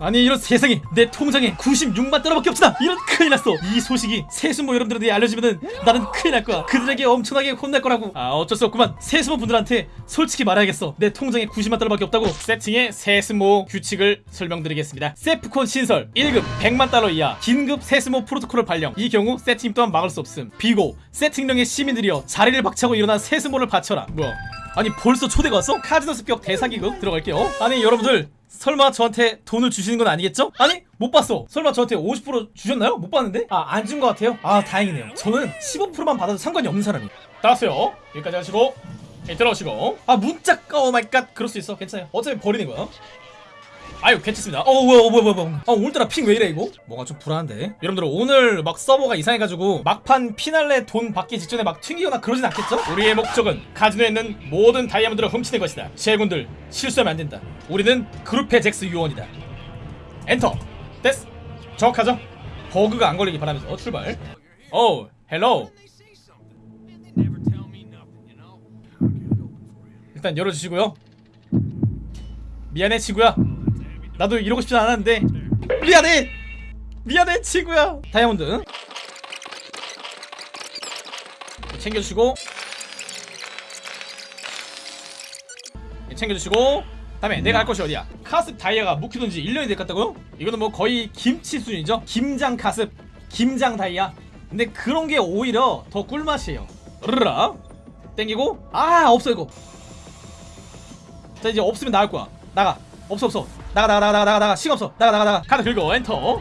아니 이런 세상에 내 통장에 96만 달러밖에 없잖아 이런 큰일 났어. 이 소식이 세수모 여러분들한테 알려지면은 나는 큰일 날 거야. 그들에게 엄청나게 혼날 거라고. 아 어쩔 수 없구만. 세수모 분들한테 솔직히 말해야겠어. 내 통장에 90만 달러밖에 없다고. 세팅의 세수모 규칙을 설명드리겠습니다. 세프콘 신설 1급 100만 달러 이하. 긴급 세수모 프로토콜을 발령. 이 경우 세팅 또한 막을 수 없음. 비고 세팅령의 시민들이여 자리를 박차고 일어난 세수모를 바쳐라. 뭐야? 아니 벌써 초대가 왔어? 카지노 습격 대사기급 들어갈게요. 아니 여러분들 설마 저한테 돈을 주시는 건 아니겠죠? 아니 못 봤어. 설마 저한테 50% 주셨나요? 못 봤는데? 아 안 준 것 같아요? 아 다행이네요. 저는 15%만 받아도 상관이 없는 사람이에요. 따랐어요. 여기까지 하시고 예, 들어오시고. 아 문자 oh my god 그럴 수 있어. 괜찮아요. 어차피 버리는 거야 아유 괜찮습니다. 어 뭐야 뭐야 뭐야 아 오늘따라 ping 왜 이래 이거? 뭔가 좀 불안한데? 여러분들 오늘 막 서버가 이상해가지고 막판 피날레 돈 받기 직전에 막 튕기거나 그러진 않겠죠? 우리의 목적은 카지노에 있는 모든 다이아몬드를 훔치는 것이다. 제군들 실수하면 안 된다. 우리는 Gruppe Sechs 요원이다. 엔터! 됐어. 정확하죠? 버그가 안 걸리기 바라면서. 출발. 오 hello. 일단 열어주시고요. 미안해 친구야 나도 이러고 싶진 않았는데. 미안해! 미안해 친구야! 다이아몬드. 챙겨주시고. 챙겨주시고. 다음에 내가 할 것이 어디야? 카습 다이아가 묵히던 지 1년이 됐겠다고요? 이거는 뭐 거의 김치 수준이죠? 김장 카습 김장 다이아. 근데 그런 게 오히려 더 꿀맛이에요. 으르라. 땡기고. 아 없어 이거. 자 이제 없으면 나갈 거야. 나가 없어 없어. 나가 나가 나가 나가 나가. 시간 없어. 나가 나가 나가. 카드 긁어. 엔터.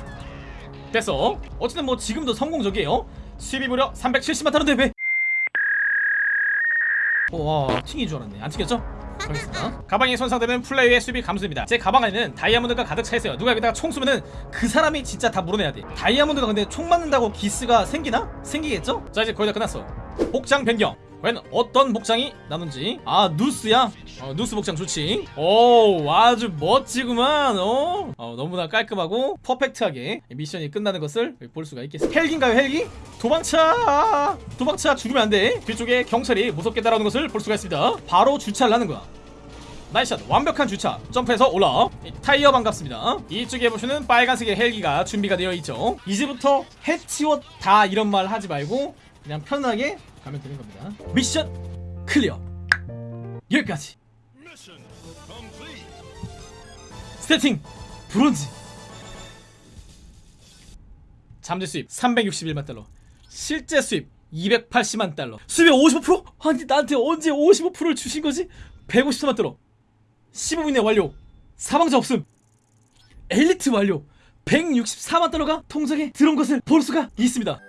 됐어. 어쨌든 뭐 지금도 성공적이에요. 수입이 무려 370만 달러인데 왜? 와 튕긴 줄 알았네. 안 튕겼죠? 알겠습니다. 가방이 손상되면 플레이의 수입이 감소됩니다. 제 가방 안에는 다이아몬드가 가득 차 있어요. 누가 여기다가 총 쏘면은 그 사람이 진짜 다 물어내야 돼. 다이아몬드가 근데 총 맞는다고 기스가 생기나? 생기겠죠? 자 이제 거의 다 끝났어. 복장 변경 과연 어떤 복장이 나는지. 아 누스야? 어, 누스 복장 좋지. 오 아주 멋지구만 어? 어 너무나 깔끔하고 퍼펙트하게 미션이 끝나는 것을 볼 수가 있겠습니다. 헬기인가요 헬기? 도망쳐! 도망쳐! 죽으면 안돼. 뒤쪽에 경찰이 무섭게 따라오는 것을 볼 수가 있습니다. 바로 주차를 하는 거야. Nice shot 완벽한 주차. 점프해서 올라. 이 타이어 반갑습니다. 이쪽에 보시는 빨간색의 헬기가 준비가 되어 있죠. 이제부터 해치워 다 이런 말 하지 말고 그냥 편하게 가면 되는 겁니다. Mission clear. 여기까지. 스태팅 bronze. 잠재 수입 361만 달러. 실제 수입 280만 달러. 수입의 55%? 아니 나한테 언제 55%를 주신 거지? 154만 달러. 15분 이내 완료. 사망자 없음. 엘리트 완료. 164만 달러가 통장에 들어온 것을 볼 수가 있습니다